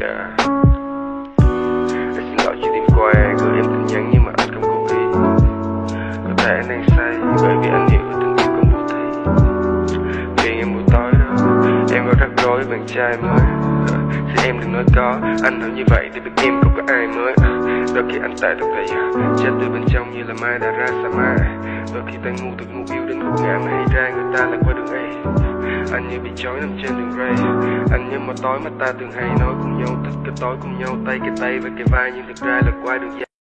Yeah Anh xin lỗi khi đêm qua gửi em tin nhắn nhưng mà anh không cố ý Có thể anh đang say bởi vì anh hiểu tình yêu không vô thấy. Phiền em buổi tối đó, Em có rắc rối bạn trai mới. Thì em đừng nói có, Anh nói như vậy thì biết em không có ai mới. Đôi khi anh tệ thật vậy à, Chết từ bên trong như là mai đã ra sa mai. Đôi khi ta ngu từ ngu yêu đến gục ngã mà hay ra, người ta lại qua đường ấy anh như bị trói nằm trên đường ray. Anh như một tối mà ta thường hay nói cùng nhau thức cái tối cùng nhau, tay cái tay và cái vai Nhưng thực ra là qua đường dài